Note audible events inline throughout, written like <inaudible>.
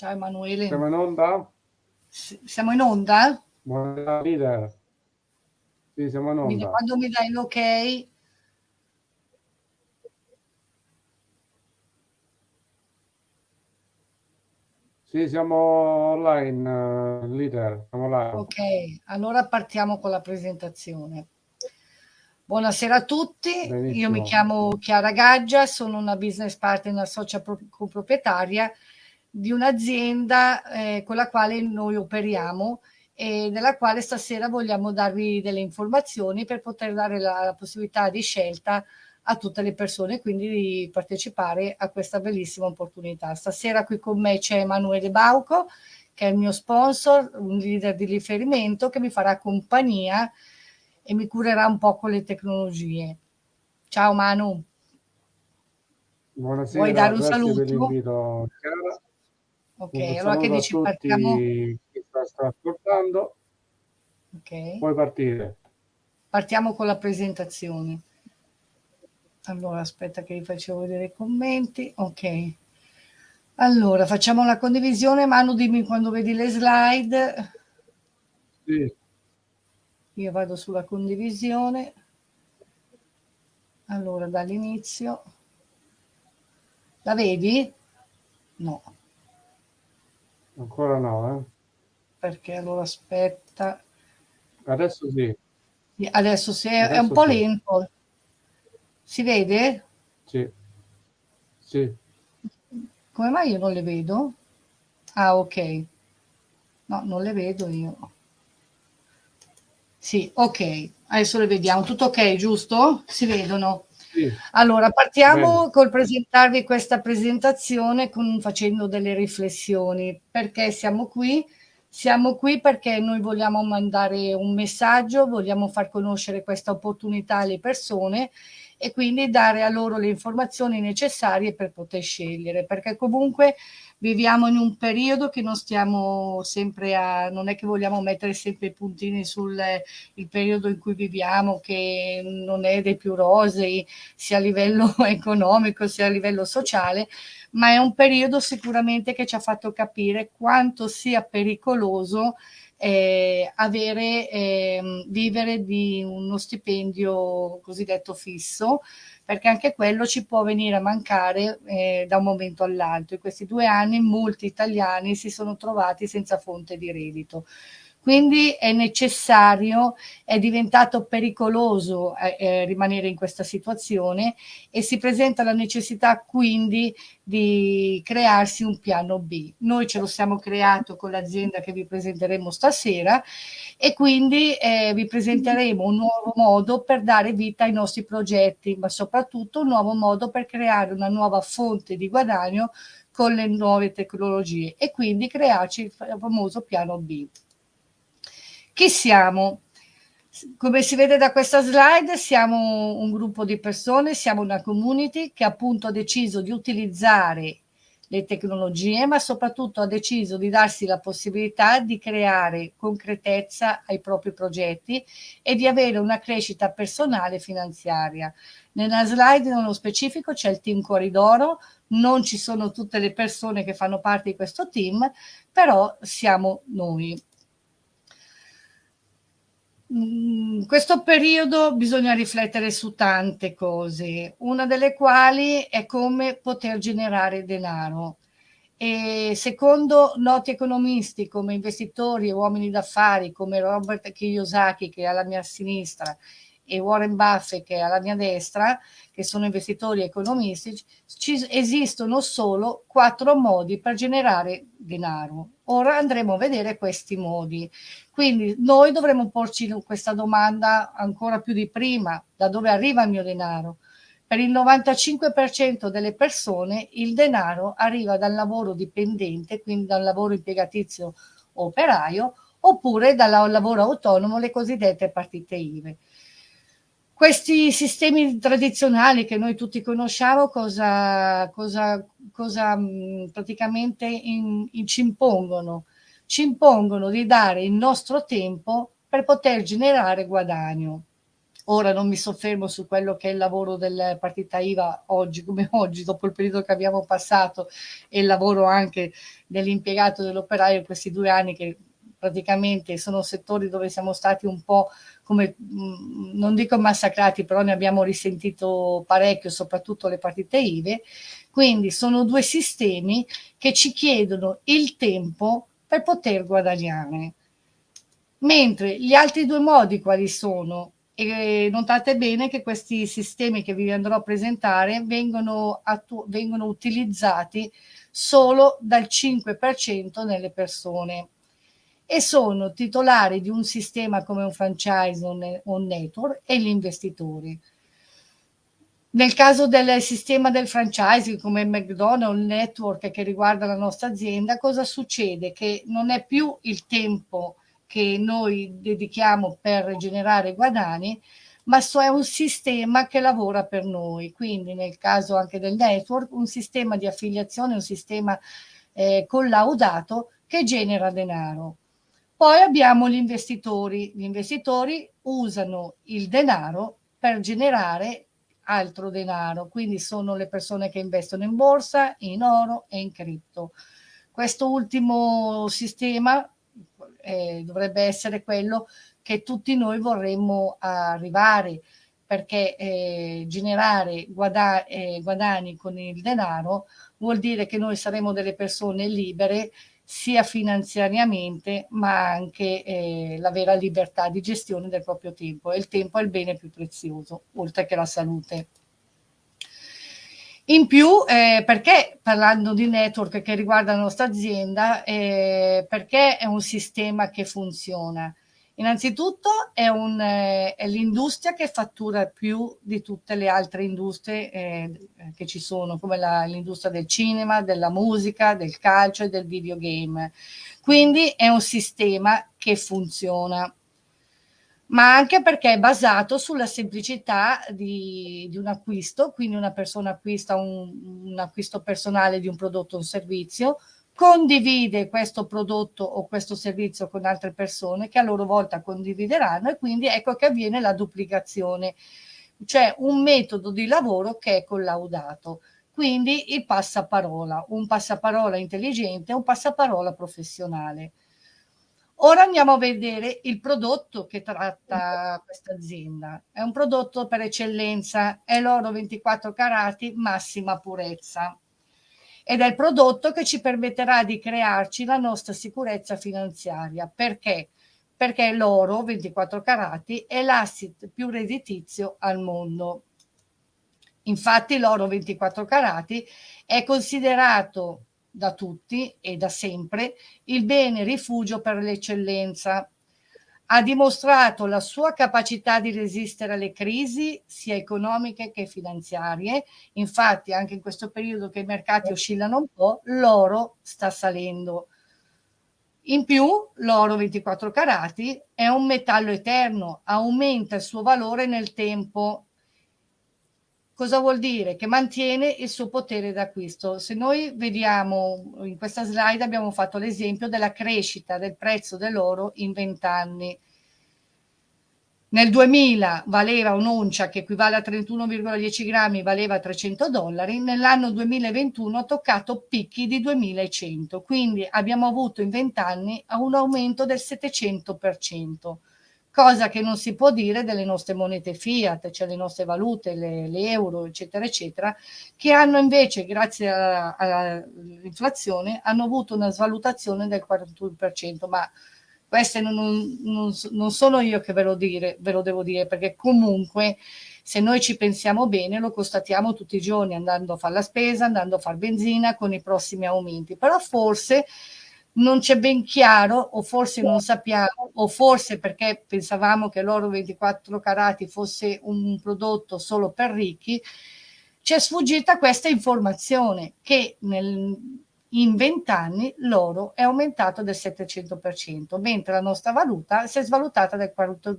Ciao Emanuele. Siamo in onda? S siamo in onda? Buonasera leader. Sì, siamo in onda. Quando mi dai l'ok Sì, siamo online, leader, siamo live. Ok, allora partiamo con la presentazione. Buonasera a tutti, Benissimo. io mi chiamo Chiara Gaggia, sono una business partner socia coproprietaria di un'azienda eh, con la quale noi operiamo e nella quale stasera vogliamo darvi delle informazioni per poter dare la, la possibilità di scelta a tutte le persone, quindi di partecipare a questa bellissima opportunità. Stasera qui con me c'è Emanuele Bauco, che è il mio sponsor, un leader di riferimento che mi farà compagnia e mi curerà un po' con le tecnologie. Ciao Manu. Buonasera, Vuoi dare un saluto? Ok, un allora che dici partiamo? Chi sta, sta ascoltando. Ok. Puoi partire. Partiamo con la presentazione. Allora, aspetta che vi faccio vedere i commenti. Ok. Allora, facciamo la condivisione. Manu, dimmi quando vedi le slide. Sì. Io vado sulla condivisione. Allora, dall'inizio. La vedi? No. Ancora no, eh? Perché allora aspetta. Adesso sì. Adesso sì, Adesso è un po' sì. lento. Si vede? Sì. Sì. Come mai io non le vedo? Ah, ok. No, non le vedo io. Sì, ok. Adesso le vediamo. Tutto ok, giusto? Si vedono? Sì. Allora, partiamo Bene. col presentarvi questa presentazione con, facendo delle riflessioni. Perché siamo qui? Siamo qui perché noi vogliamo mandare un messaggio, vogliamo far conoscere questa opportunità alle persone e quindi dare a loro le informazioni necessarie per poter scegliere, perché comunque viviamo in un periodo che non stiamo sempre a, non è che vogliamo mettere sempre i puntini sul periodo in cui viviamo, che non è dei più rosei, sia a livello <laughs> economico sia a livello sociale, ma è un periodo sicuramente che ci ha fatto capire quanto sia pericoloso eh, avere, eh, vivere di uno stipendio cosiddetto fisso, perché anche quello ci può venire a mancare eh, da un momento all'altro. In questi due anni molti italiani si sono trovati senza fonte di reddito. Quindi è necessario, è diventato pericoloso eh, eh, rimanere in questa situazione e si presenta la necessità quindi di crearsi un piano B. Noi ce lo siamo creato con l'azienda che vi presenteremo stasera e quindi eh, vi presenteremo un nuovo modo per dare vita ai nostri progetti, ma soprattutto un nuovo modo per creare una nuova fonte di guadagno con le nuove tecnologie e quindi crearci il famoso piano B. Chi siamo? Come si vede da questa slide siamo un gruppo di persone, siamo una community che appunto ha deciso di utilizzare le tecnologie, ma soprattutto ha deciso di darsi la possibilità di creare concretezza ai propri progetti e di avere una crescita personale e finanziaria. Nella slide nello specifico c'è il team Corridoro, non ci sono tutte le persone che fanno parte di questo team, però siamo noi. In mm, questo periodo bisogna riflettere su tante cose, una delle quali è come poter generare denaro. E secondo noti economisti come investitori e uomini d'affari come Robert Kiyosaki che è alla mia sinistra e Warren Buffett che è alla mia destra, che sono investitori economisti, ci esistono solo quattro modi per generare denaro. Ora andremo a vedere questi modi. Quindi noi dovremo porci questa domanda ancora più di prima, da dove arriva il mio denaro? Per il 95% delle persone il denaro arriva dal lavoro dipendente, quindi dal lavoro impiegatizio operaio, oppure dal lavoro autonomo, le cosiddette partite IVE. Questi sistemi tradizionali che noi tutti conosciamo cosa, cosa, cosa mm, praticamente in, in, ci impongono? Ci impongono di dare il nostro tempo per poter generare guadagno. Ora non mi soffermo su quello che è il lavoro del partita IVA oggi come <laughs> oggi, dopo il periodo che abbiamo passato e il lavoro anche dell'impiegato dell'operaio in questi due anni che praticamente sono settori dove siamo stati un po' come, mm, non dico massacrati, però ne abbiamo risentito parecchio, soprattutto le partite IVE. Quindi sono due sistemi che ci chiedono il tempo per poter guadagnare. Mentre gli altri due modi quali sono? E notate bene che questi sistemi che vi andrò a presentare vengono, vengono utilizzati solo dal 5% nelle persone e sono titolari di un sistema come un franchise o un network e gli investitori. Nel caso del sistema del franchising come McDonald's, network che riguarda la nostra azienda, cosa succede? Che non è più il tempo che noi dedichiamo per generare guadagni, ma è un sistema che lavora per noi. Quindi nel caso anche del network, un sistema di affiliazione, un sistema eh, collaudato che genera denaro. Poi abbiamo gli investitori. Gli investitori usano il denaro per generare altro denaro, quindi sono le persone che investono in borsa, in oro e in cripto. Questo ultimo sistema eh, dovrebbe essere quello che tutti noi vorremmo arrivare, perché eh, generare guada eh, guadagni con il denaro vuol dire che noi saremo delle persone libere sia finanziariamente ma anche eh, la vera libertà di gestione del proprio tempo e il tempo è il bene più prezioso oltre che la salute. In più, eh, perché parlando di network che riguarda la nostra azienda, eh, perché è un sistema che funziona? Innanzitutto è, eh, è l'industria che fattura più di tutte le altre industrie eh, che ci sono, come l'industria del cinema, della musica, del calcio e del videogame. Quindi è un sistema che funziona ma anche perché è basato sulla semplicità di, di un acquisto, quindi una persona acquista un, un, acquisto personale di un prodotto o un servizio, condivide questo prodotto o questo servizio con altre persone che a loro volta condivideranno e quindi ecco che avviene la duplicazione, cioè un metodo di lavoro che è collaudato. Quindi il passaparola, un passaparola intelligente, un passaparola professionale. Ora andiamo a vedere il prodotto che tratta questa azienda. È un prodotto per eccellenza, è l'oro 24 carati, massima purezza. Ed è il prodotto che ci permetterà di crearci la nostra sicurezza finanziaria. Perché? Perché l'oro 24 carati è l'asset più redditizio al mondo. Infatti l'oro 24 carati è considerato da tutti e da sempre il bene rifugio per l'eccellenza. Ha dimostrato la sua capacità di resistere alle crisi sia economiche che finanziarie. Infatti anche in questo periodo che i mercati oscillano un po', l'oro sta salendo. In più, l'oro 24 carati è un metallo eterno, aumenta il suo valore nel tempo Cosa vuol dire? Che mantiene il suo potere d'acquisto. Se noi vediamo in questa slide abbiamo fatto l'esempio della crescita del prezzo dell'oro in 20 anni. Nel 2000 valeva un'oncia che equivale a 31,10 grammi, valeva 300 dollari, nell'anno 2021 ha toccato picchi di 2100, quindi abbiamo avuto in 20 anni un aumento del 700% cosa che non si può dire delle nostre monete fiat, cioè le nostre valute, le, le euro, eccetera, eccetera, che hanno invece, grazie all'inflazione, hanno avuto una svalutazione del 41%, ma queste non, non, non, sono io che ve lo, dire, ve lo devo dire, perché comunque se noi ci pensiamo bene lo constatiamo tutti i giorni andando a fare la spesa, andando a fare benzina con i prossimi aumenti, però forse non c'è ben chiaro o forse non sappiamo o forse perché pensavamo che l'oro 24 carati fosse un prodotto solo per ricchi, ci è sfuggita questa informazione che nel, in 20 anni l'oro è aumentato del 700%, mentre la nostra valuta si è svalutata del 40,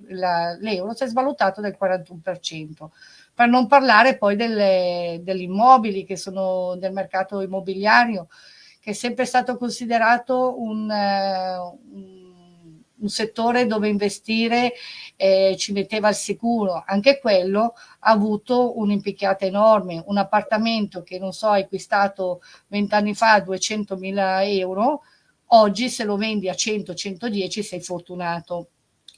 l'euro si è svalutato del 41%. Per non parlare poi delle, degli immobili che sono del mercato immobiliario, che è sempre stato considerato un, uh, un, un settore dove investire eh, ci metteva al sicuro, anche quello ha avuto un'impicchiata enorme, un appartamento che non so hai acquistato vent'anni fa a 200.000 euro, oggi se lo vendi a 100-110 sei fortunato.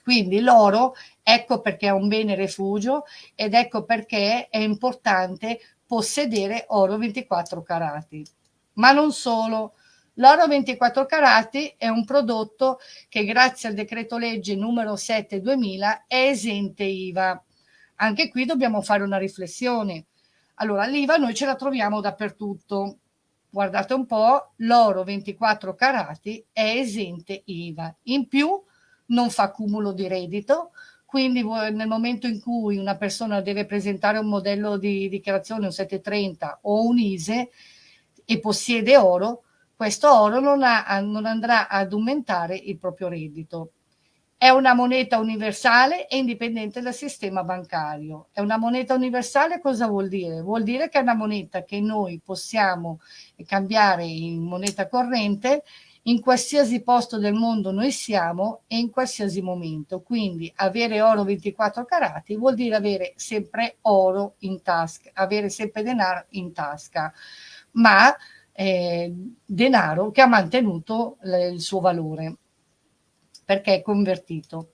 Quindi l'oro, ecco perché è un bene refugio ed ecco perché è importante possedere oro 24 carati. Ma non solo, L'oro 24 carati è un prodotto che grazie al decreto legge numero 7 2000 è esente IVA. Anche qui dobbiamo fare una riflessione. Allora, l'IVA noi ce la troviamo dappertutto. Guardate un po', l'oro 24 carati è esente IVA. In più non fa cumulo di reddito, quindi nel momento in cui una persona deve presentare un modello di dichiarazione, un 730 o un ISE e possiede oro, questo oro non, ha, non andrà ad aumentare il proprio reddito. È una moneta universale e indipendente dal sistema bancario. È una moneta universale cosa vuol dire? Vuol dire che è una moneta che noi possiamo cambiare in moneta corrente in qualsiasi posto del mondo noi siamo e in qualsiasi momento. Quindi avere oro 24 carati vuol dire avere sempre oro in tasca, avere sempre denaro in tasca. Ma eh, denaro che ha mantenuto il suo valore perché è convertito.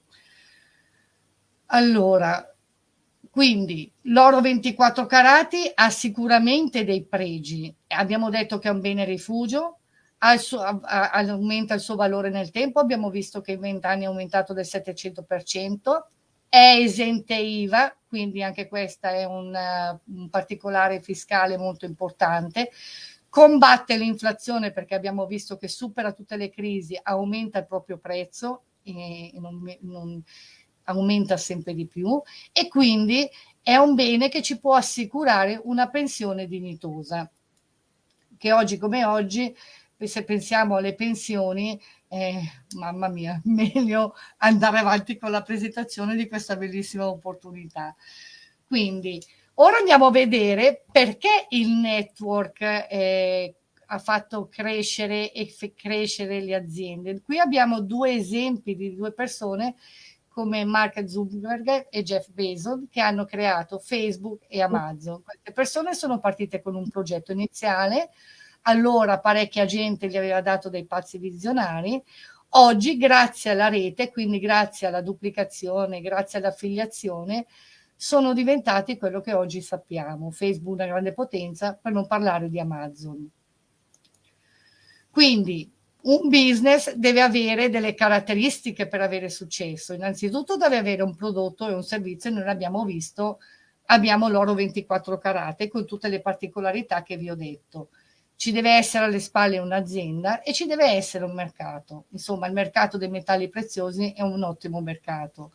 Allora, quindi l'oro 24 carati ha sicuramente dei pregi. Abbiamo detto che è un bene rifugio, il suo, aumenta il suo valore nel tempo, abbiamo visto che in 20 anni è aumentato del 700%, è esente IVA, quindi anche questa è un, un particolare fiscale molto importante. Combatte l'inflazione perché abbiamo visto che supera tutte le crisi, aumenta il proprio prezzo e non, non aumenta sempre di più. E quindi è un bene che ci può assicurare una pensione dignitosa che oggi come oggi se pensiamo alle pensioni eh, mamma mia <laughs> meglio andare avanti con la presentazione di questa bellissima opportunità quindi Ora andiamo a vedere perché il network eh, ha fatto crescere e crescere le aziende. Qui abbiamo due esempi di due persone come Mark Zuckerberg e Jeff Bezos che hanno creato Facebook e Amazon. Queste persone sono partite con un progetto iniziale, allora parecchia gente gli aveva dato dei pazzi visionari, oggi grazie alla rete, quindi grazie alla duplicazione, grazie all'affiliazione, sono diventati quello che oggi sappiamo, Facebook una grande potenza, per non parlare di Amazon. Quindi un business deve avere delle caratteristiche per avere successo. Innanzitutto deve avere un prodotto e un servizio, noi l'abbiamo visto, abbiamo l'oro 24 carate con tutte le particolarità che vi ho detto. Ci deve essere alle spalle un'azienda e ci deve essere un mercato. Insomma, il mercato dei metalli preziosi è un ottimo mercato.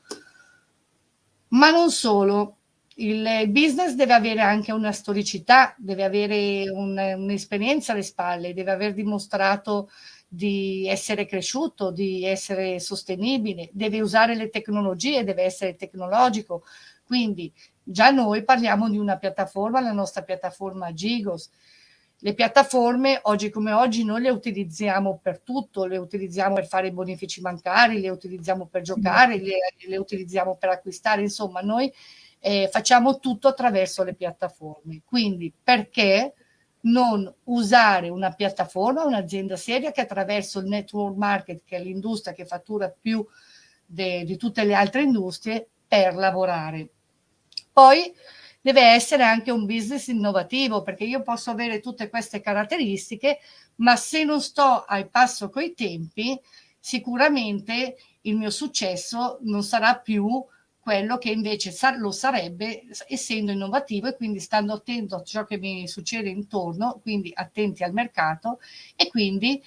Ma non solo, il business deve avere anche una storicità, deve avere un'esperienza alle spalle, deve aver dimostrato di essere cresciuto, di essere sostenibile, deve usare le tecnologie, deve essere tecnologico. Quindi già noi parliamo di una piattaforma, la nostra piattaforma Gigos, le piattaforme oggi come oggi noi le utilizziamo per tutto, le utilizziamo per fare i bonifici bancari, le utilizziamo per giocare, le, le utilizziamo per acquistare, insomma noi eh, facciamo tutto attraverso le piattaforme. Quindi perché non usare una piattaforma, un'azienda seria che attraverso il network market, che è l'industria che fattura più di tutte le altre industrie, per lavorare. Poi deve essere anche un business innovativo, perché io posso avere tutte queste caratteristiche, ma se non sto al passo coi tempi, sicuramente il mio successo non sarà più quello che invece lo sarebbe essendo innovativo e quindi stando attento a ciò che mi succede intorno, quindi attenti al mercato e quindi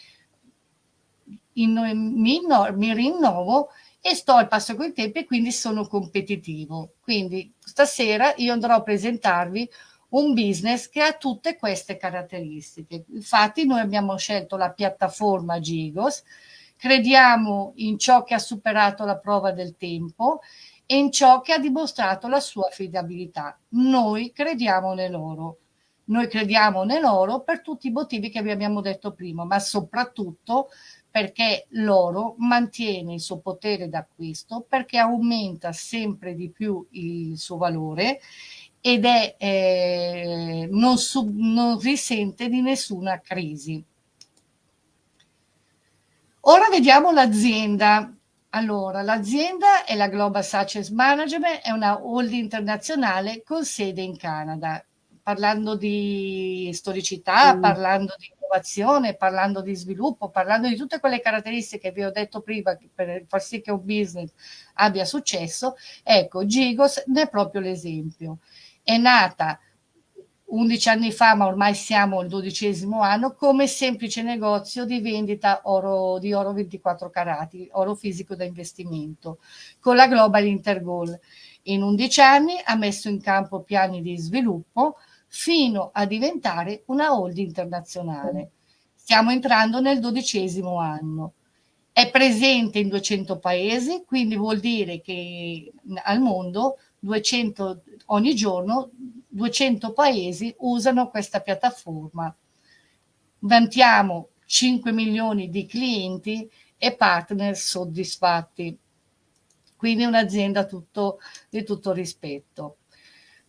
in, mi, mi rinnovo e sto al passo con i tempi e quindi sono competitivo. Quindi stasera io andrò a presentarvi un business che ha tutte queste caratteristiche. Infatti noi abbiamo scelto la piattaforma Gigos, crediamo in ciò che ha superato la prova del tempo e in ciò che ha dimostrato la sua affidabilità. Noi crediamo nell'oro. Noi crediamo nell'oro per tutti i motivi che vi abbiamo detto prima, ma soprattutto perché l'oro mantiene il suo potere d'acquisto, perché aumenta sempre di più il suo valore ed è, eh, non, sub, non risente di nessuna crisi. Ora vediamo l'azienda. Allora, l'azienda è la Global Success Management, è una holding internazionale con sede in Canada. Parlando di storicità, mm. parlando di innovazione, parlando di sviluppo, parlando di tutte quelle caratteristiche che vi ho detto prima per far sì che un business abbia successo, ecco, Gigos ne è proprio l'esempio. È nata 11 anni fa, ma ormai siamo al dodicesimo anno, come semplice negozio di vendita oro, di oro 24 carati, oro fisico da investimento, con la Global Intergoal. In 11 anni ha messo in campo piani di sviluppo fino a diventare una holding internazionale. Stiamo entrando nel dodicesimo anno. È presente in 200 paesi, quindi vuol dire che al mondo 200, ogni giorno 200 paesi usano questa piattaforma. Vantiamo 5 milioni di clienti e partner soddisfatti. Quindi un'azienda di tutto rispetto.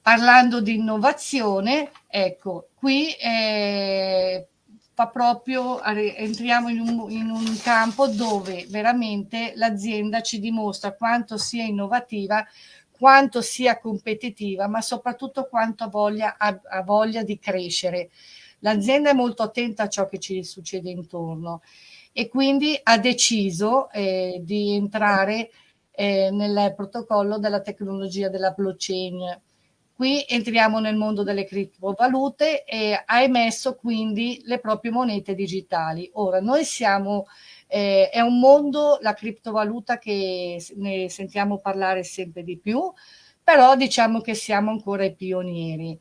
Parlando di innovazione, ecco, qui eh, fa proprio, entriamo in un, in un campo dove veramente l'azienda ci dimostra quanto sia innovativa quanto sia competitiva, ma soprattutto quanto voglia, ha, ha voglia di crescere. L'azienda è molto attenta a ciò che ci succede intorno e quindi ha deciso eh, di entrare eh, nel protocollo della tecnologia della blockchain. Qui entriamo nel mondo delle criptovalute e ha emesso quindi le proprie monete digitali. Ora, noi siamo eh, è un mondo, la criptovaluta, che ne sentiamo parlare sempre di più, però diciamo che siamo ancora i pionieri.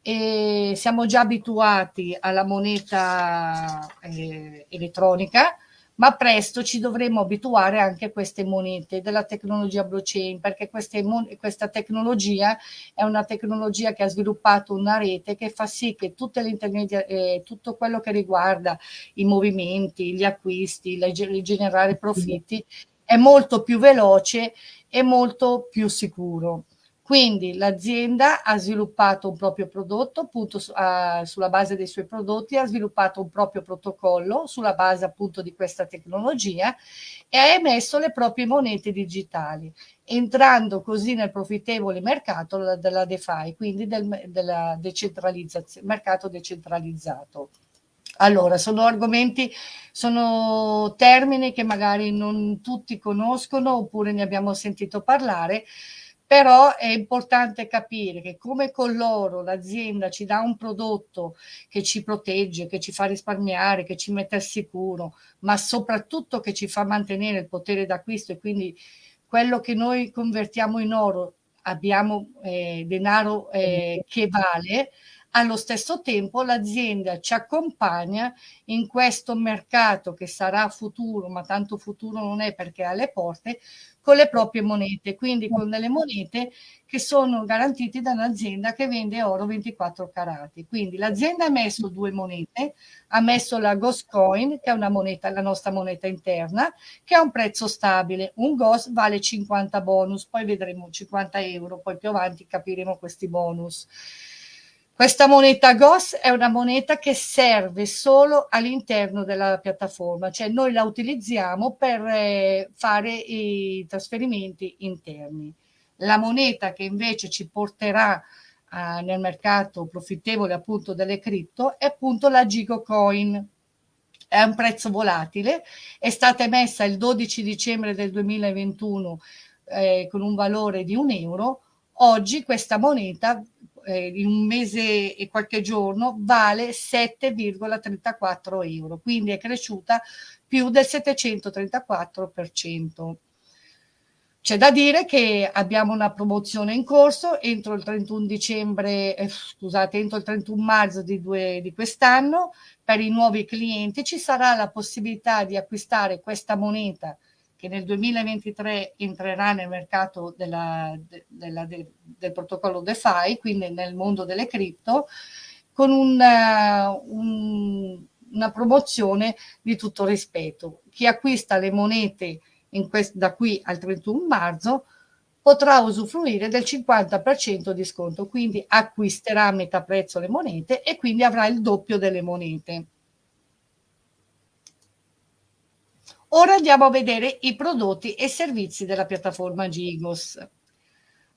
E siamo già abituati alla moneta eh, elettronica, ma presto ci dovremo abituare anche a queste monete della tecnologia blockchain, perché questa tecnologia è una tecnologia che ha sviluppato una rete che fa sì che le eh, tutto quello che riguarda i movimenti, gli acquisti, il generare profitti, è molto più veloce e molto più sicuro. Quindi l'azienda ha sviluppato un proprio prodotto, appunto uh, sulla base dei suoi prodotti, ha sviluppato un proprio protocollo sulla base appunto di questa tecnologia e ha emesso le proprie monete digitali, entrando così nel profittevole mercato della DeFi, quindi del della decentralizzazione, mercato decentralizzato. Allora, sono argomenti, sono termini che magari non tutti conoscono oppure ne abbiamo sentito parlare, però è importante capire che come con l'oro l'azienda ci dà un prodotto che ci protegge, che ci fa risparmiare, che ci mette al sicuro, ma soprattutto che ci fa mantenere il potere d'acquisto e quindi quello che noi convertiamo in oro abbiamo eh, denaro eh, che vale, allo stesso tempo l'azienda ci accompagna in questo mercato che sarà futuro, ma tanto futuro non è perché ha le porte, con le proprie monete, quindi con delle monete che sono garantite da un'azienda che vende oro 24 carati. Quindi l'azienda ha messo due monete, ha messo la Ghost Coin, che è una moneta, la nostra moneta interna, che ha un prezzo stabile. Un Ghost vale 50 bonus, poi vedremo 50 euro, poi più avanti capiremo questi bonus. Questa moneta GOS è una moneta che serve solo all'interno della piattaforma, cioè noi la utilizziamo per eh, fare i trasferimenti interni. La moneta che invece ci porterà eh, nel mercato profittevole appunto delle cripto è appunto la Gigo Coin. È un prezzo volatile, è stata emessa il 12 dicembre del 2021 eh, con un valore di un euro. Oggi questa moneta eh, in un mese e qualche giorno vale 7,34 euro, quindi è cresciuta più del 734%. C'è da dire che abbiamo una promozione in corso entro il 31 dicembre, eh, scusate, entro il 31 marzo di, di quest'anno per i nuovi clienti ci sarà la possibilità di acquistare questa moneta che nel 2023 entrerà nel mercato della, della, de, del protocollo DeFi, quindi nel mondo delle cripto, con un, uh, un, una promozione di tutto rispetto. Chi acquista le monete da qui al 31 marzo potrà usufruire del 50% di sconto, quindi acquisterà a metà prezzo le monete e quindi avrà il doppio delle monete. Ora andiamo a vedere i prodotti e servizi della piattaforma Gigos.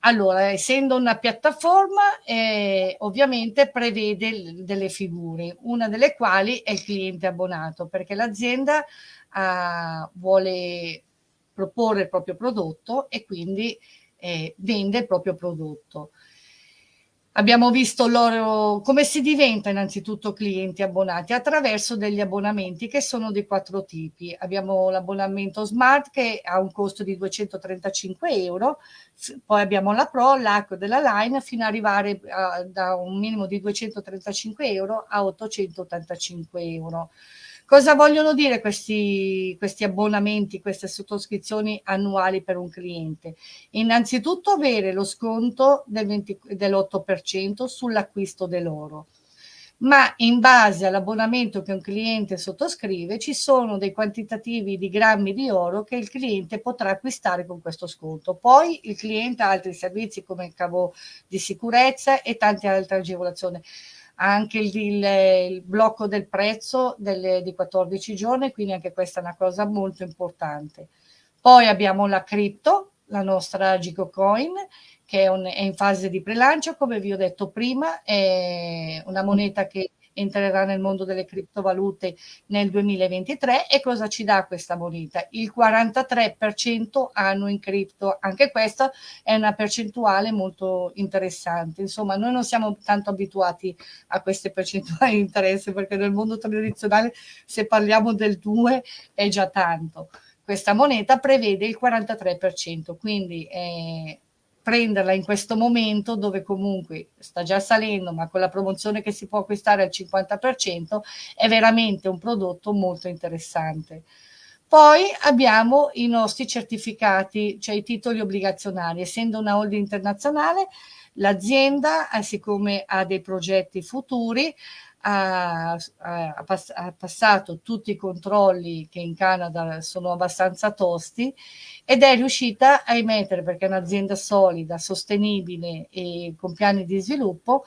Allora, essendo una piattaforma, eh, ovviamente prevede delle figure, una delle quali è il cliente abbonato, perché l'azienda eh, vuole proporre il proprio prodotto e quindi eh, vende il proprio prodotto. Abbiamo visto loro come si diventa innanzitutto clienti abbonati attraverso degli abbonamenti che sono di quattro tipi. Abbiamo l'abbonamento smart che ha un costo di 235 euro, poi abbiamo la Pro, l'Acqua della Line fino ad arrivare a, da un minimo di 235 euro a 885 euro. Cosa vogliono dire questi, questi abbonamenti, queste sottoscrizioni annuali per un cliente? Innanzitutto avere lo sconto del dell'8% sull'acquisto dell'oro ma in base all'abbonamento che un cliente sottoscrive ci sono dei quantitativi di grammi di oro che il cliente potrà acquistare con questo sconto. Poi il cliente ha altri servizi come il cavo di sicurezza e tante altre agevolazioni anche il, il, il blocco del prezzo delle, di 14 giorni, quindi anche questa è una cosa molto importante. Poi abbiamo la cripto, la nostra Gico Coin, che è, un, è in fase di prelancio, come vi ho detto prima, è una moneta che entrerà nel mondo delle criptovalute nel 2023 e cosa ci dà questa moneta? Il 43% anno in cripto, anche questa è una percentuale molto interessante, insomma noi non siamo tanto abituati a queste percentuali di interesse perché nel mondo tradizionale se parliamo del 2 è già tanto. Questa moneta prevede il 43%, quindi è prenderla in questo momento dove comunque sta già salendo, ma con la promozione che si può acquistare al 50% è veramente un prodotto molto interessante. Poi abbiamo i nostri certificati, cioè i titoli obbligazionari. Essendo una holding internazionale, l'azienda, eh, siccome ha dei progetti futuri, ha, ha, ha, passato tutti i controlli che in Canada sono abbastanza tosti ed è riuscita a emettere, perché è un'azienda solida, sostenibile e con piani di sviluppo,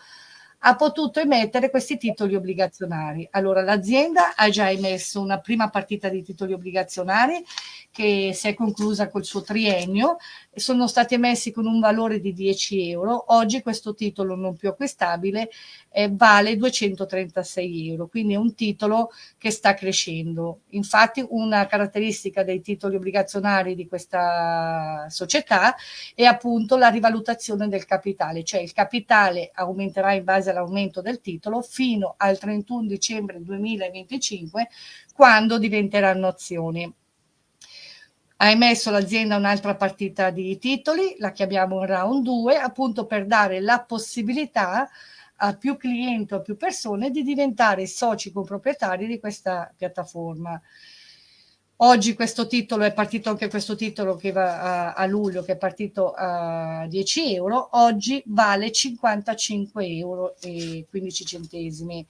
ha potuto emettere questi titoli obbligazionari. Allora l'azienda ha già emesso una prima partita di titoli obbligazionari che si è conclusa col suo triennio, sono stati emessi con un valore di 10 euro, oggi questo titolo non più acquistabile eh, vale 236 euro, quindi è un titolo che sta crescendo. Infatti una caratteristica dei titoli obbligazionari di questa società è appunto la rivalutazione del capitale, cioè il capitale aumenterà in base all'aumento del titolo fino al 31 dicembre 2025 quando diventeranno azioni ha emesso l'azienda un'altra partita di titoli, la chiamiamo round 2, appunto per dare la possibilità a più clienti a più persone di diventare soci coproprietari di questa piattaforma. Oggi questo titolo è partito anche questo titolo che va a, a, luglio, che è partito a 10 euro, oggi vale 55 euro e 15 centesimi.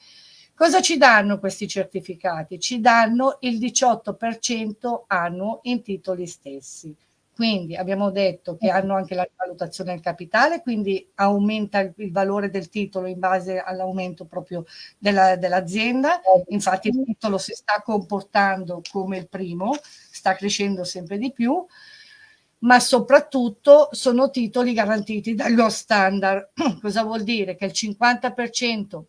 Cosa ci danno questi certificati? Ci danno il 18% annuo in titoli stessi. Quindi abbiamo detto che hanno anche la valutazione del capitale, quindi aumenta il valore del titolo in base all'aumento proprio dell'azienda. Dell Infatti il titolo si sta comportando come il primo, sta crescendo sempre di più, ma soprattutto sono titoli garantiti dallo standard. <clears throat> Cosa vuol dire? Che il 50%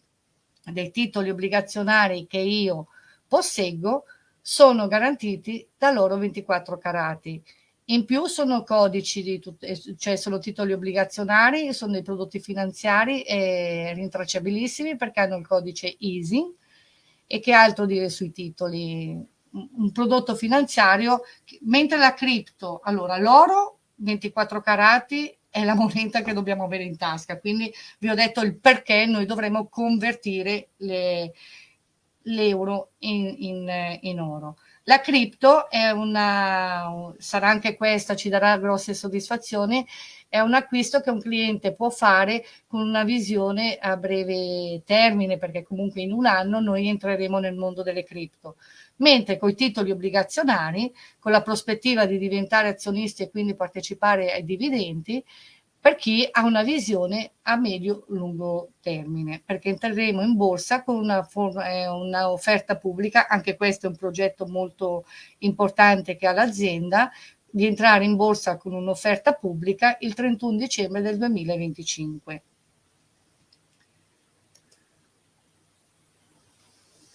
dei titoli obbligazionari che io posseggo sono garantiti da loro 24 carati. In più sono codici, di eh, cioè sono titoli obbligazionari, sono dei prodotti finanziari e rintracciabilissimi perché hanno il codice EASY e che altro dire sui titoli? Un prodotto finanziario, mentre la cripto, allora l'oro 24 carati è la moneta che dobbiamo avere in tasca. Quindi vi ho detto il perché noi dovremo convertire l'euro in, in, in oro. La cripto è una, sarà anche questa, ci darà grosse soddisfazioni, è un acquisto che un cliente può fare con una visione a breve termine, perché comunque in un anno noi entreremo nel mondo delle cripto. Mentre con i titoli obbligazionari, con la prospettiva di diventare azionisti e quindi partecipare ai dividendi, per chi ha una visione a medio-lungo termine, perché entreremo in borsa con una, eh, una, pubblica, anche questo è un progetto molto importante che ha l'azienda, di entrare in borsa con un'offerta pubblica il 31 dicembre del 2025.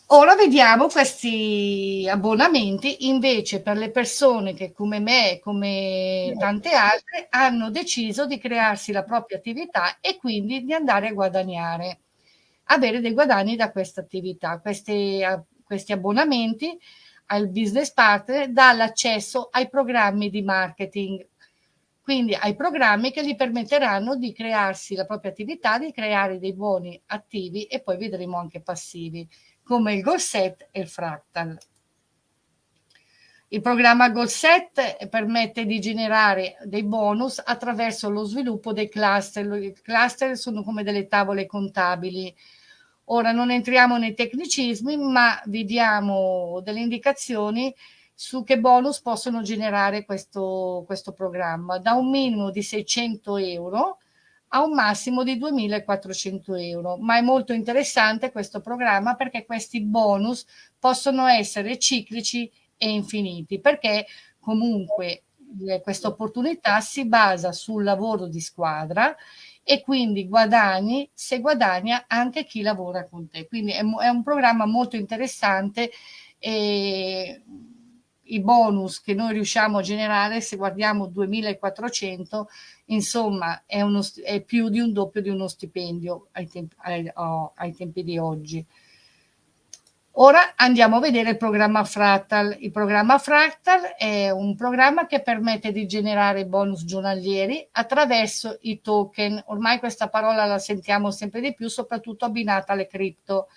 Ora vediamo questi abbonamenti. Invece per le persone che come me e come tante altre hanno deciso di crearsi la propria attività e quindi di andare a guadagnare, avere dei guadagni da questa attività. Questi, questi abbonamenti al business partner dà l'accesso ai programmi di marketing, quindi ai programmi che gli permetteranno di crearsi la propria attività, di creare dei buoni attivi e poi vedremo anche passivi come il goal set e il fractal. Il programma Goal Set permette di generare dei bonus attraverso lo sviluppo dei cluster. I cluster sono come delle tavole contabili. Ora non entriamo nei tecnicismi, ma vi diamo delle indicazioni su che bonus possono generare questo, questo programma. Da un minimo di 600 euro a un massimo di 2.400 euro. Ma è molto interessante questo programma perché questi bonus possono essere ciclici e infiniti, perché comunque eh, questa opportunità si basa sul lavoro di squadra e quindi guadagni se guadagna anche chi lavora con te. Quindi è, è un programma molto interessante e i bonus che noi riusciamo a generare, se guardiamo 2400, insomma è, uno, è più di un doppio di uno stipendio ai tempi, ai, oh, ai tempi di oggi. Ora andiamo a vedere il programma Fractal. Il programma Fractal è un programma che permette di generare bonus giornalieri attraverso i token. Ormai questa parola la sentiamo sempre di più, soprattutto abbinata alle cripto,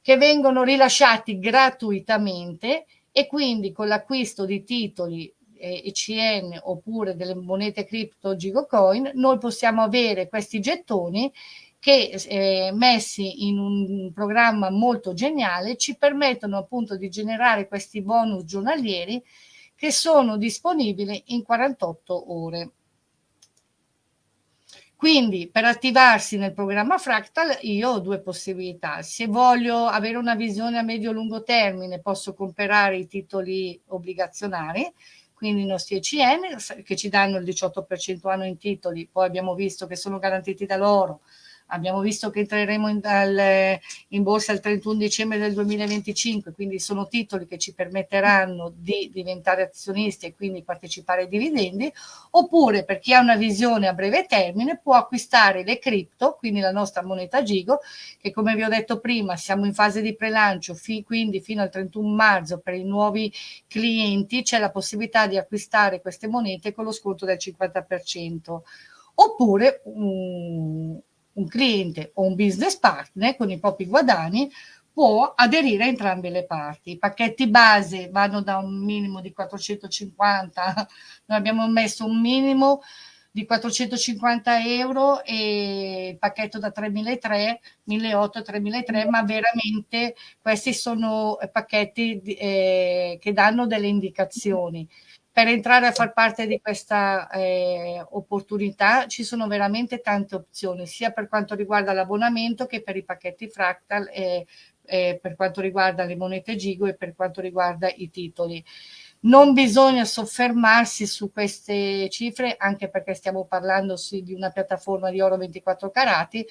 che vengono rilasciati gratuitamente e quindi con l'acquisto di titoli ECN oppure delle monete cripto Gigocoin noi possiamo avere questi gettoni che eh, messi in un programma molto geniale ci permettono appunto di generare questi bonus giornalieri che sono disponibili in 48 ore. Quindi per attivarsi nel programma Fractal io ho due possibilità. Se voglio avere una visione a medio-lungo termine posso comprare i titoli obbligazionari, quindi i nostri ECN che ci danno il 18% anno in titoli, poi abbiamo visto che sono garantiti da loro, Abbiamo visto che entreremo in, al, in, borsa il 31 dicembre del 2025, quindi sono titoli che ci permetteranno di diventare azionisti e quindi partecipare ai dividendi, oppure per chi ha una visione a breve termine può acquistare le cripto, quindi la nostra moneta Gigo, che come vi ho detto prima siamo in fase di prelancio, fi, quindi fino al 31 marzo per i nuovi clienti c'è la possibilità di acquistare queste monete con lo sconto del 50%. Oppure um, un cliente o un business partner con i propri guadagni può aderire a entrambe le parti. I pacchetti base vanno da un minimo di 450, noi abbiamo messo un minimo di 450 euro e il pacchetto da 3.300, 1.800, 3.300, ma veramente questi sono pacchetti eh, che danno delle indicazioni per entrare a far parte di questa eh, opportunità ci sono veramente tante opzioni, sia per quanto riguarda l'abbonamento che per i pacchetti fractal, e, e per quanto riguarda le monete Gigo e per quanto riguarda i titoli. Non bisogna soffermarsi su queste cifre, anche perché stiamo parlando sì, di una piattaforma di oro 24 carati,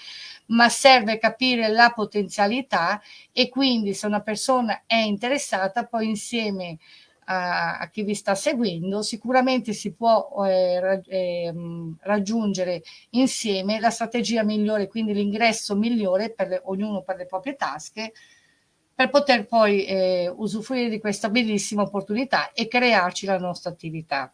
ma serve capire la potenzialità e quindi se una persona è interessata, poi insieme a, a, chi vi sta seguendo, sicuramente si può eh, eh, raggiungere insieme la strategia migliore, quindi l'ingresso migliore per le, ognuno per le proprie tasche, per poter poi eh, usufruire di questa bellissima opportunità e crearci la nostra attività.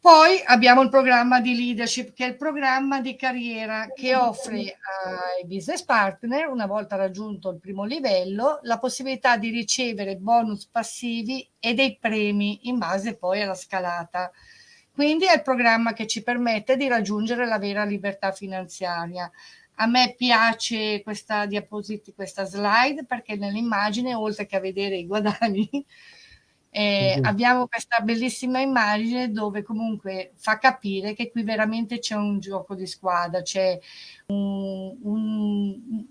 Poi abbiamo il programma di leadership, che è il programma di carriera che offre ai business partner, una volta raggiunto il primo livello, la possibilità di ricevere bonus passivi e dei premi in base poi alla scalata. Quindi è il programma che ci permette di raggiungere la vera libertà finanziaria. A me piace questa diapositiva, questa slide, perché nell'immagine, oltre che a vedere i guadagni, eh, uh-huh. Abbiamo questa bellissima immagine dove comunque fa capire che qui veramente c'è un gioco di squadra,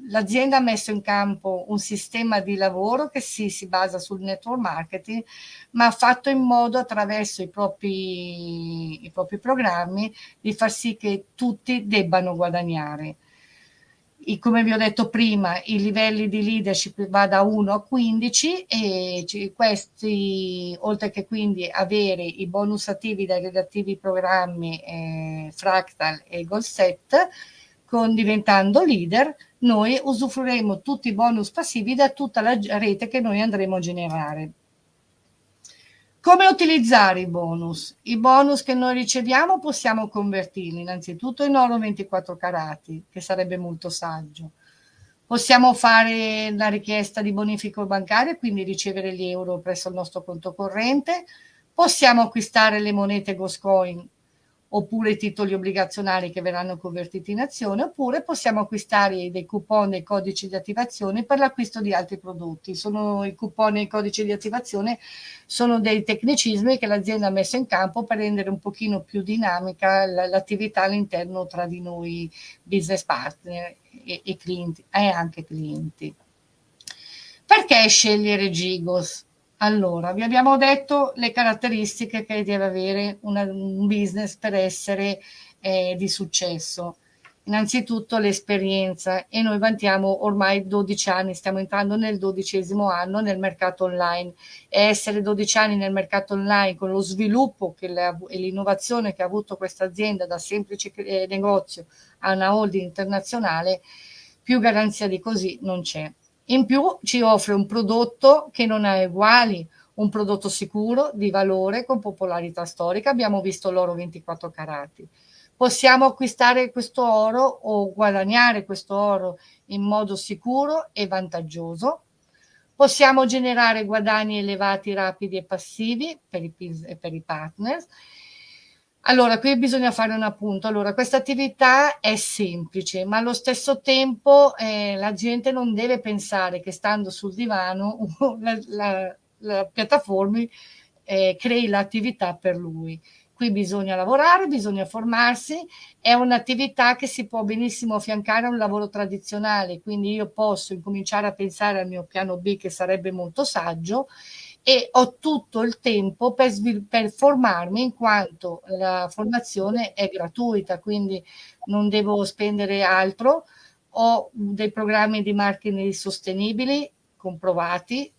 l'azienda ha messo in campo un sistema di lavoro che sì, si basa sul network marketing, ma ha fatto in modo attraverso i propri, i propri programmi di far sì che tutti debbano guadagnare come vi ho detto prima, i livelli di leadership va da 1 a 15 e questi, oltre che quindi avere i bonus attivi dai relativi programmi eh, Fractal e Goalset, con diventando leader, noi usufruiremo tutti i bonus passivi da tutta la rete che noi andremo a generare. Come utilizzare i bonus? I bonus che noi riceviamo possiamo convertirli innanzitutto in oro 24 carati, che sarebbe molto saggio. Possiamo fare la richiesta di bonifico bancario, quindi ricevere gli euro presso il nostro conto corrente. Possiamo acquistare le monete Goscoin oppure i titoli obbligazionari che verranno convertiti in azione, oppure possiamo acquistare dei coupon e codici di attivazione per l'acquisto di altri prodotti. Sono i coupon e i codici di attivazione sono dei tecnicismi che l'azienda ha messo in campo per rendere un pochino più dinamica l'attività all'interno tra di noi business partner e, e clienti e anche clienti. Perché scegliere Gigos? Allora, vi abbiamo detto le caratteristiche che deve avere una, un business per essere eh, di successo. Innanzitutto l'esperienza e noi vantiamo ormai 12 anni, stiamo entrando nel dodicesimo anno nel mercato online e essere 12 anni nel mercato online con lo sviluppo e l'innovazione che ha avuto questa azienda da semplice eh, negozio a una holding internazionale, più garanzia di così non c'è. In più ci offre un prodotto che non ha uguali, un prodotto sicuro, di valore, con popolarità storica. Abbiamo visto l'oro 24 carati. Possiamo acquistare questo oro o guadagnare questo oro in modo sicuro e vantaggioso. Possiamo generare guadagni elevati, rapidi e passivi per i, per i partners allora, qui bisogna fare un appunto. Allora, questa attività è semplice, ma allo stesso tempo eh, la gente non deve pensare che stando sul divano <laughs> la, la, la piattaforma eh, crei l'attività per lui. Qui bisogna lavorare, bisogna formarsi, è un'attività che si può benissimo affiancare a un lavoro tradizionale, quindi io posso incominciare a pensare al mio piano B che sarebbe molto saggio e ho tutto il tempo per, per, formarmi in quanto la formazione è gratuita, quindi non devo spendere altro. Ho dei programmi di marketing sostenibili comprovati,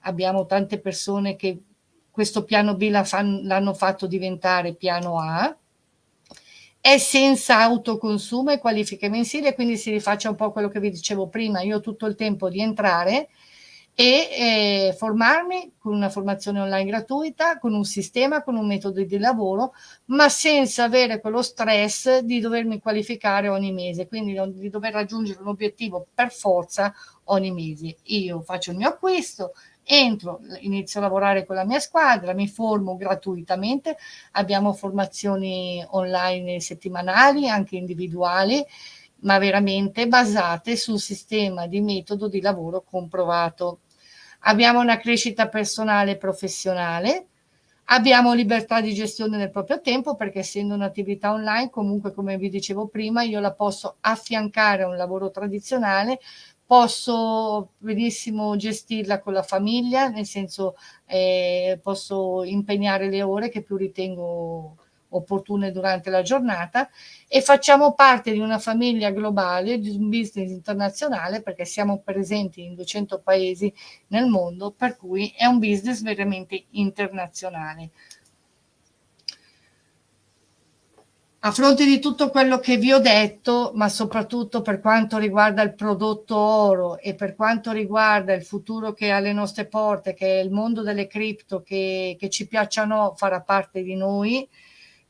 abbiamo tante persone che questo piano B l'hanno fatto diventare piano A, è senza autoconsumo e qualifiche mensili, quindi si rifaccia un po' quello che vi dicevo prima, io ho tutto il tempo di entrare e eh, formarmi con una formazione online gratuita, con un sistema, con un metodo di lavoro, ma senza avere quello stress di dovermi qualificare ogni mese, quindi di dover raggiungere un obiettivo per forza ogni mese. Io faccio il mio acquisto, entro, inizio a lavorare con la mia squadra, mi formo gratuitamente, abbiamo formazioni online settimanali, anche individuali, ma veramente basate sul sistema di metodo di lavoro comprovato. Abbiamo una crescita personale e professionale, abbiamo libertà di gestione del proprio tempo perché essendo un'attività online comunque come vi dicevo prima io la posso affiancare a un lavoro tradizionale posso benissimo gestirla con la famiglia nel senso eh, posso impegnare le ore che più ritengo opportune durante la giornata e facciamo parte di una famiglia globale, di un business internazionale perché siamo presenti in 200 paesi nel mondo, per cui è un business veramente internazionale. A fronte di tutto quello che vi ho detto, ma soprattutto per quanto riguarda il prodotto oro e per quanto riguarda il futuro che è alle nostre porte, che è il mondo delle cripto, che, che ci piacciono, farà parte di noi,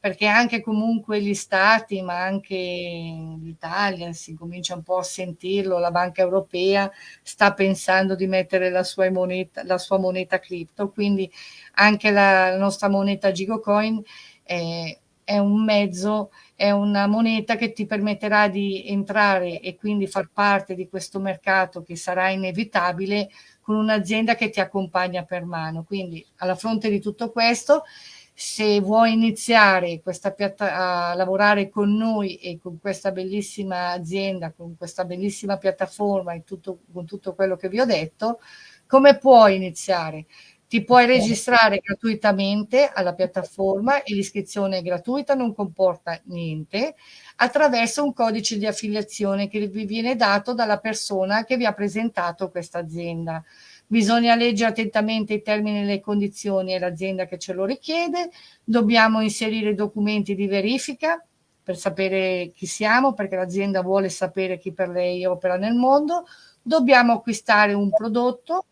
perché anche comunque gli stati, ma anche l'Italia, si comincia un po' a sentirlo, la Banca Europea sta pensando di mettere la sua moneta, la sua moneta cripto, quindi anche la, nostra moneta Gigocoin è, è un mezzo, è una moneta che ti permetterà di entrare e quindi far parte di questo mercato che sarà inevitabile con un'azienda che ti accompagna per mano. Quindi alla fronte di tutto questo se vuoi iniziare a lavorare con noi e con questa bellissima azienda, con questa bellissima piattaforma e tutto, con tutto quello che vi ho detto, come puoi iniziare? Ti puoi registrare gratuitamente alla piattaforma e l'iscrizione è gratuita, non comporta niente, attraverso un codice di affiliazione che vi viene dato dalla persona che vi ha presentato questa azienda. Bisogna leggere attentamente i termini e le condizioni e l'azienda che ce lo richiede, dobbiamo inserire documenti di verifica per sapere chi siamo, perché l'azienda vuole sapere chi per lei opera nel mondo, dobbiamo acquistare un prodotto,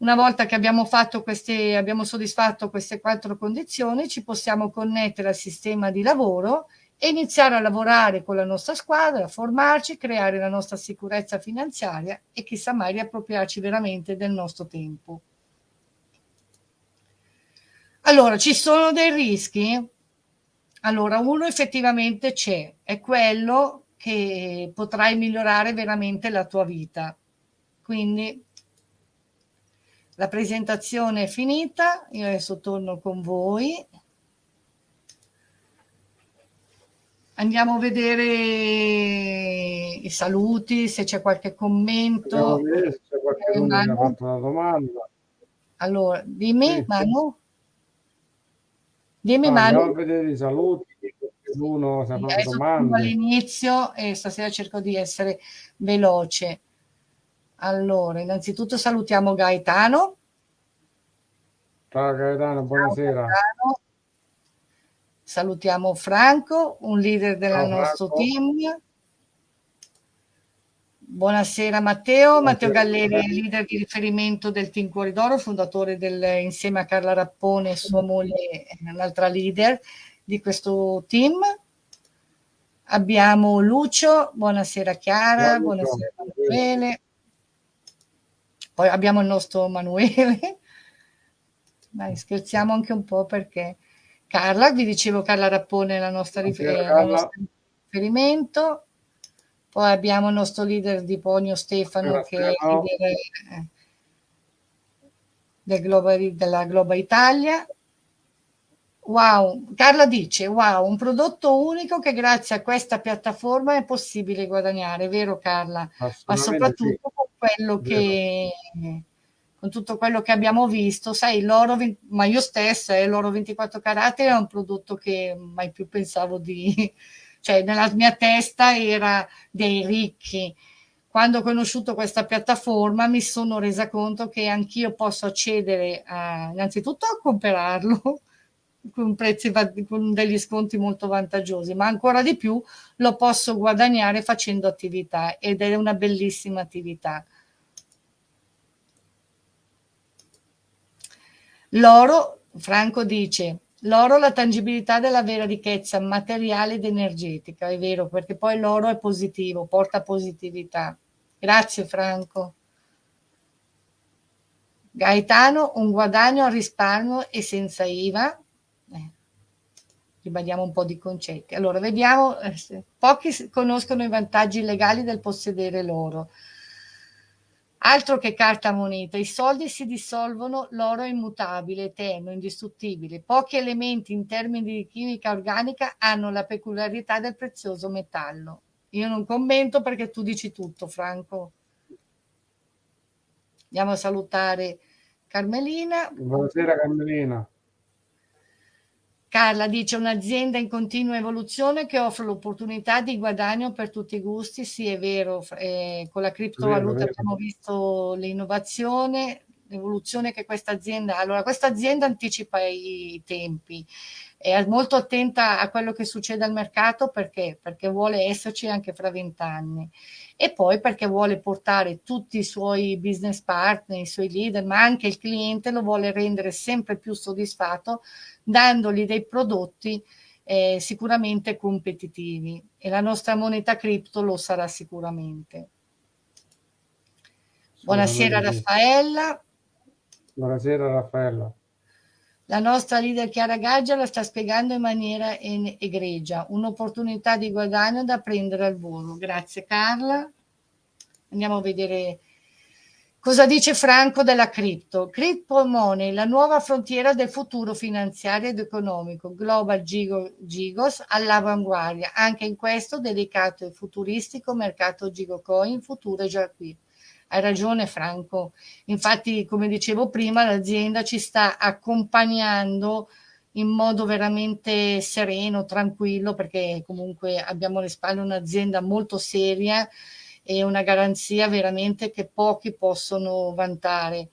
una volta che abbiamo, queste, abbiamo soddisfatto queste quattro condizioni ci possiamo connettere al sistema di lavoro e iniziare a lavorare con la nostra squadra, formarci, creare la nostra sicurezza finanziaria e chissà mai riappropriarci veramente del nostro tempo. Allora, ci sono dei rischi? Allora, uno effettivamente c'è, è quello che potrai migliorare veramente la tua vita. Quindi la presentazione è finita, io adesso torno con voi. Andiamo a vedere i saluti, se c'è qualche commento. Vedere se c'è qualcuno che ha fatto una domanda. Allora, dimmi sì. Manu. Dimmi Manu. Andiamo a vedere i saluti, fatto domande. all'inizio e stasera cerco di essere veloce. Allora, innanzitutto salutiamo Gaetano. Ciao Gaetano, buonasera. Ciao, Gaetano. Salutiamo Franco, un leader del nostro team. Buonasera Matteo. Matteo Galleri, leader di riferimento del Team Cuori d'Oro, fondatore del, insieme a Carla Rappone e sua moglie, un'altra leader di questo team. Abbiamo Lucio, buonasera Chiara, buonasera Emanuele. Poi abbiamo il nostro Manuele. Dai, scherziamo anche un po' perché Carla, vi dicevo Carla Rappone la nostra, rifer- la nostra riferimento. Poi abbiamo il nostro leader di Ponio Stefano che è il leader eh, del Global, della Globa Italia. Wow, Carla dice, wow, un prodotto unico che grazie a questa piattaforma è possibile guadagnare, vero Carla? Ma soprattutto sì. con quello che con tutto quello che abbiamo visto, sai, l'oro, ma io stessa, eh, l'oro 24 carati è un prodotto che mai più pensavo di, <laughs> cioè nella mia testa era dei ricchi. Quando ho conosciuto questa piattaforma mi sono resa conto che anch'io posso accedere a, innanzitutto a comprarlo, <laughs> con prezzi con degli sconti molto vantaggiosi, ma ancora di più lo posso guadagnare facendo attività ed è una bellissima attività. L'oro, Franco dice, l'oro la tangibilità della vera ricchezza materiale ed energetica, è vero, perché poi l'oro è positivo, porta positività. Grazie Franco. Gaetano, un guadagno al risparmio e senza IVA, ribadiamo un po' di concetti. Allora, vediamo, eh, pochi conoscono i vantaggi legali del possedere l'oro. Altro che carta moneta, i soldi si dissolvono, l'oro è immutabile, eterno, indistruttibile. Pochi elementi in termini di chimica organica hanno la peculiarità del prezioso metallo. Io non commento perché tu dici tutto, Franco. Andiamo a salutare Carmelina. Buonasera Carmelina. Carla dice un'azienda in continua evoluzione che offre l'opportunità di guadagno per tutti i gusti, sì è vero, eh, con la criptovaluta abbiamo visto l'innovazione, l'evoluzione che questa azienda ha. Allora questa azienda anticipa i tempi, è molto attenta a quello che succede al mercato perché? Perché vuole esserci anche fra vent'anni e poi perché vuole portare tutti i suoi business partner, i suoi leader, ma anche il cliente lo vuole rendere sempre più soddisfatto dandogli dei prodotti eh, sicuramente competitivi e la nostra moneta cripto lo sarà sicuramente. Buonasera Raffaella. Buonasera Raffaella. La nostra leader Chiara Gaggia la sta spiegando in maniera egregia, un'opportunità di guadagno da prendere al volo. Grazie Carla. Andiamo a vedere cosa dice Franco della cripto. Crypto Money, la nuova frontiera del futuro finanziario ed economico. Global Gigos all'avanguardia, anche in questo dedicato al futuristico mercato Gigocoin, futuro è già qui. Hai ragione Franco, infatti come dicevo prima l'azienda ci sta accompagnando in modo veramente sereno, tranquillo, perché comunque abbiamo alle spalle un'azienda molto seria e una garanzia veramente che pochi possono vantare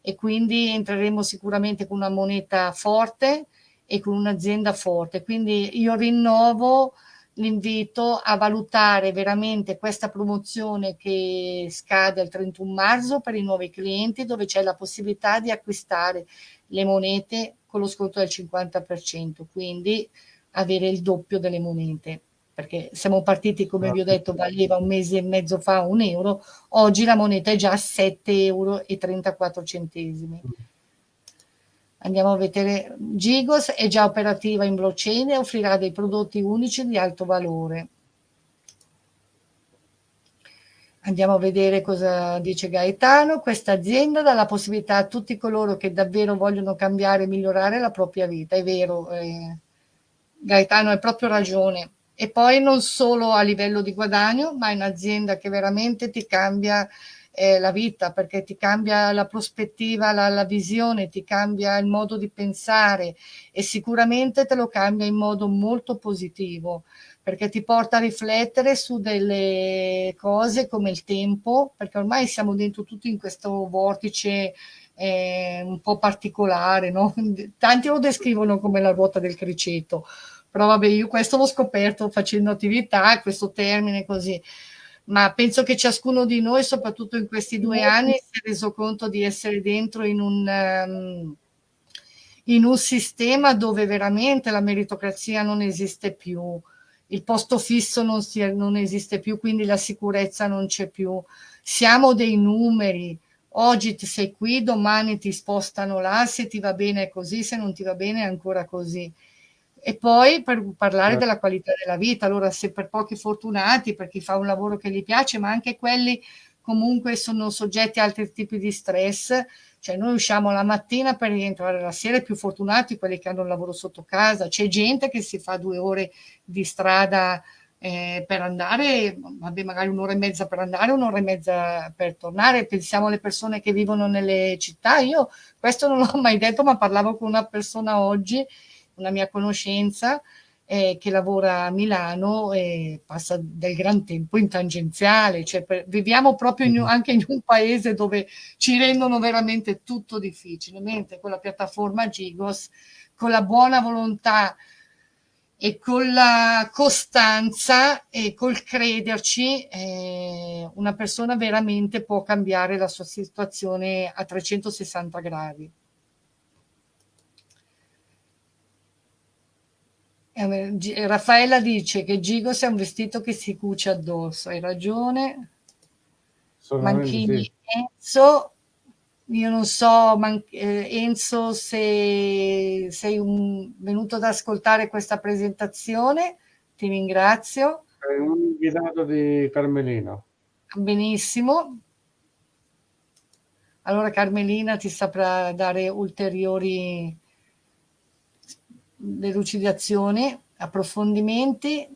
e quindi entreremo sicuramente con una moneta forte e con un'azienda forte. Quindi io rinnovo l'invito a valutare veramente questa promozione che scade il 31 marzo per i nuovi clienti dove c'è la possibilità di acquistare le monete con lo sconto del 50%, quindi avere il doppio delle monete perché siamo partiti, come vi ho detto, valeva un mese e mezzo fa un euro, oggi la moneta è già a 7,34 euro. Andiamo a vedere, Gigos è già operativa in blockchain e offrirà dei prodotti unici di alto valore. Andiamo a vedere cosa dice Gaetano. Questa azienda dà la possibilità a tutti coloro che davvero vogliono cambiare e migliorare la propria vita. È vero, eh, Gaetano hai proprio ragione. E poi non solo a livello di guadagno, ma è un'azienda che veramente ti cambia eh, la vita, perché ti cambia la prospettiva, la, la, visione, ti cambia il modo di pensare e sicuramente te lo cambia in modo molto positivo, perché ti porta a riflettere su delle cose come il tempo, perché ormai siamo dentro tutti in questo vortice eh, un po' particolare, no? <laughs> Tanti lo descrivono come la ruota del criceto, però vabbè, io questo l'ho scoperto facendo attività, questo termine così ma penso che ciascuno di noi, soprattutto in questi due anni, si è reso conto di essere dentro in un, um, in un sistema dove veramente la meritocrazia non esiste più, il posto fisso non, si, non esiste più, quindi la sicurezza non c'è più. Siamo dei numeri, oggi ti sei qui, domani ti spostano là, se ti va bene è così, se non ti va bene è ancora così. E poi per parlare certo. della qualità della vita, allora se per pochi fortunati, per chi fa un lavoro che gli piace, ma anche quelli comunque sono soggetti a altri tipi di stress, cioè noi usciamo la mattina per rientrare la sera, più fortunati quelli che hanno il lavoro sotto casa, c'è gente che si fa due ore di strada eh, per andare, vabbè magari un'ora e mezza per andare, un'ora e mezza per tornare, pensiamo alle persone che vivono nelle città, io questo non l'ho <laughs> mai detto ma parlavo con una persona oggi una mia conoscenza eh, che lavora a Milano e passa del gran tempo in tangenziale, cioè per, viviamo proprio in, mm-hmm. anche in un paese dove ci rendono veramente tutto difficile, mentre con la piattaforma Gigos, con la buona volontà e con la costanza e col crederci eh, una persona veramente può cambiare la sua situazione a 360 gradi. Eh, Raffaella dice che Gigos è un vestito che si cuce addosso, hai ragione. Manchini sì. Enzo, io non so Man eh, Enzo se sei un, venuto ad ascoltare questa presentazione, ti ringrazio. È un invitato di Carmelina. Benissimo. Allora Carmelina ti saprà dare ulteriori delucidazioni, approfondimenti,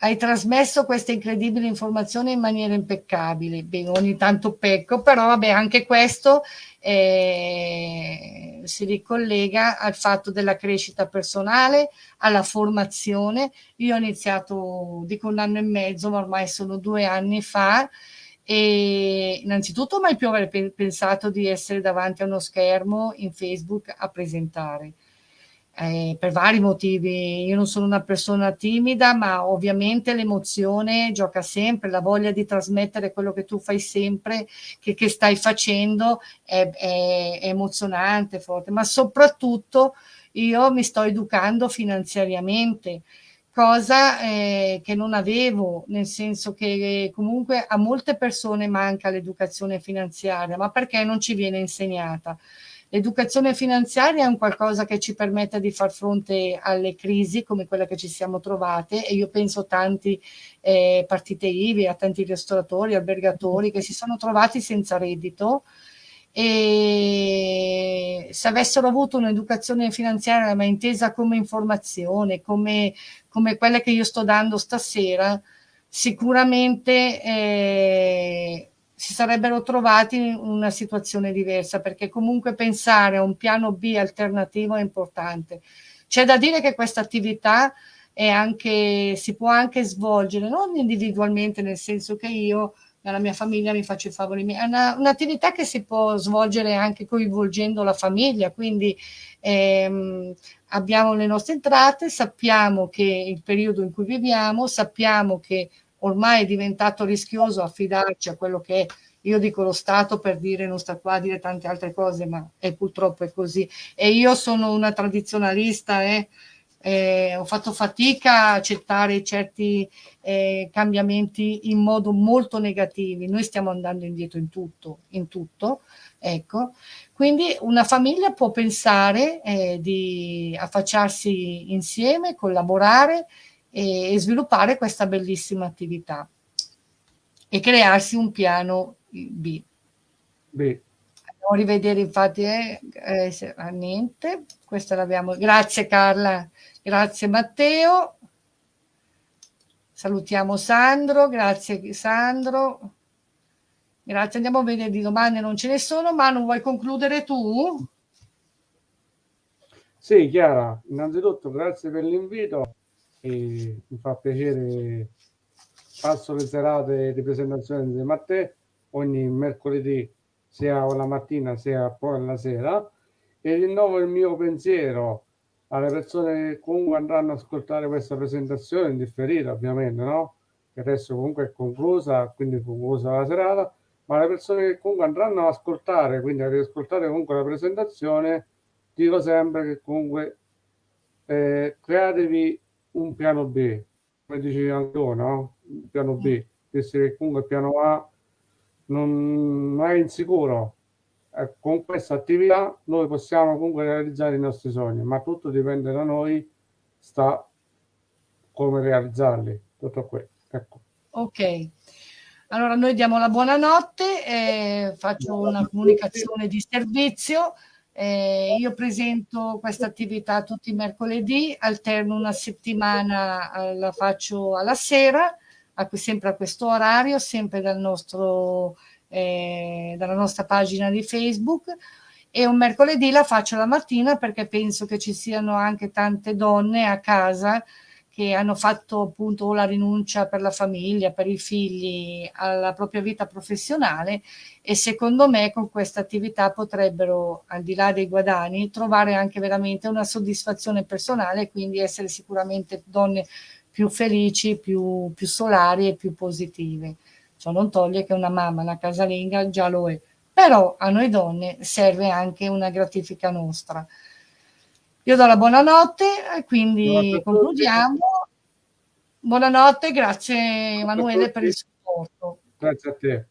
hai trasmesso queste incredibili informazioni in maniera impeccabile. Beh, ogni tanto pecco, però vabbè, anche questo eh, si ricollega al fatto della crescita personale, alla formazione. Io ho iniziato, dico un anno e mezzo, ma ormai sono due anni fa, e innanzitutto mai più aver pensato di essere davanti a uno schermo in Facebook a presentare eh, per vari motivi. Io non sono una persona timida, ma ovviamente l'emozione gioca sempre, la voglia di trasmettere quello che tu fai sempre, che, che stai facendo, è, è, è emozionante, forte, ma soprattutto io mi sto educando finanziariamente cosa eh, che non avevo, nel senso che comunque a molte persone manca l'educazione finanziaria, ma perché non ci viene insegnata? L'educazione finanziaria è un qualcosa che ci permette di far fronte alle crisi come quella che ci siamo trovate e io penso a tanti eh, partite IVI, a tanti ristoratori, albergatori che si sono trovati senza reddito e se avessero avuto un'educazione finanziaria ma intesa come informazione, come, come quelle che io sto dando stasera, sicuramente eh, si sarebbero trovati in una situazione diversa, perché comunque pensare a un piano B alternativo è importante. C'è da dire che questa attività è anche, si può anche svolgere, non individualmente, nel senso che io nella mia famiglia mi faccio i favori miei, è un'attività un che si può svolgere anche coinvolgendo la famiglia, quindi ehm, abbiamo le nostre entrate, sappiamo che il periodo in cui viviamo, sappiamo che ormai è diventato rischioso affidarci a quello che è, io dico lo Stato per dire, non sta qua a dire tante altre cose, ma è purtroppo è così. E io sono una tradizionalista, eh, eh, ho fatto fatica a accettare certi eh, cambiamenti in modo molto negativi. Noi stiamo andando indietro in tutto, in tutto. Ecco. Quindi una famiglia può pensare eh, di affacciarsi insieme, collaborare e, e sviluppare questa bellissima attività e crearsi un piano B. B. Andiamo a rivedere infatti, eh, eh, niente, questa l'abbiamo, grazie Carla, grazie Matteo, salutiamo Sandro, grazie Sandro, grazie, andiamo a vedere di domande, non ce ne sono, ma non vuoi concludere tu? Sì, Chiara, innanzitutto grazie per l'invito e mi fa piacere. Passo le serate di presentazione a te ogni mercoledì sia la mattina sia poi la sera. E rinnovo il mio pensiero alle persone che comunque andranno ad ascoltare questa presentazione in differita ovviamente no? che adesso comunque è conclusa quindi è conclusa la serata. Ma le persone che comunque andranno ad ascoltare quindi ad ascoltare comunque la presentazione dico sempre che comunque eh, createvi un piano B, come dicevi anche tu, no? Un piano B, visto che comunque il piano A non, non è insicuro. Eh, con questa attività noi possiamo comunque realizzare i nostri sogni, ma tutto dipende da noi, sta come realizzarli, tutto qui. Ecco. Ok. Allora noi diamo la buonanotte, eh, faccio una comunicazione di servizio. Eh, io presento questa attività tutti i mercoledì, alterno una settimana, eh, la faccio alla sera, a, sempre a questo orario, sempre dal nostro, eh, dalla nostra pagina di Facebook. E un mercoledì la faccio la mattina perché penso che ci siano anche tante donne a casa che hanno fatto appunto la rinuncia per la famiglia, per i figli, alla propria vita professionale e secondo me con questa attività potrebbero, al di là dei guadagni, trovare anche veramente una soddisfazione personale quindi essere sicuramente donne più felici, più, più solari e più positive. Ciò non toglie che una mamma, una casalinga già lo è, però a noi donne serve anche una gratifica nostra. Io do la buonanotte e quindi concludiamo. Buonanotte, grazie Emanuele per il supporto. Grazie a te.